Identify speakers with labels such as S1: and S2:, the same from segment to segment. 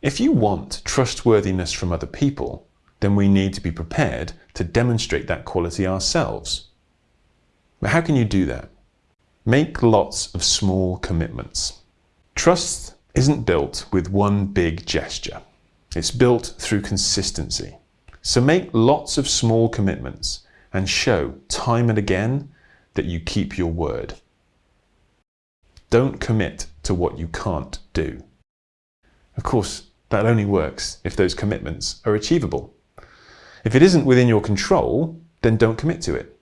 S1: If you want trustworthiness from other people, then we need to be prepared to demonstrate that quality ourselves. But how can you do that? Make lots of small commitments. Trust isn't built with one big gesture. It's built through consistency. So make lots of small commitments and show time and again that you keep your word. Don't commit to what you can't do. Of course, that only works if those commitments are achievable. If it isn't within your control, then don't commit to it.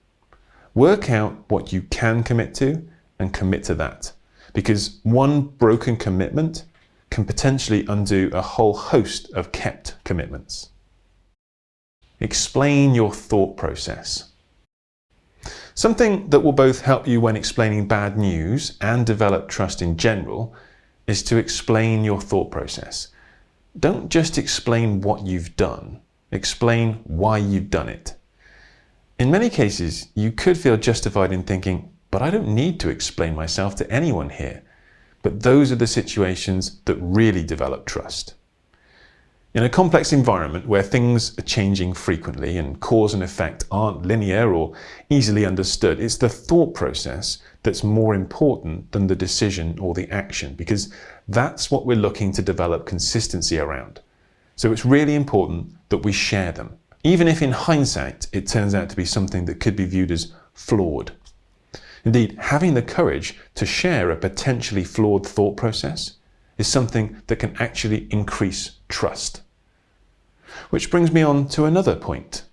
S1: Work out what you can commit to and commit to that. Because one broken commitment can potentially undo a whole host of kept commitments. Explain your thought process. Something that will both help you when explaining bad news and develop trust in general is to explain your thought process. Don't just explain what you've done, explain why you've done it. In many cases, you could feel justified in thinking, but I don't need to explain myself to anyone here. But those are the situations that really develop trust. In a complex environment where things are changing frequently and cause and effect aren't linear or easily understood, it's the thought process that's more important than the decision or the action because that's what we're looking to develop consistency around. So it's really important that we share them, even if in hindsight it turns out to be something that could be viewed as flawed. Indeed, having the courage to share a potentially flawed thought process is something that can actually increase trust. Which brings me on to another point.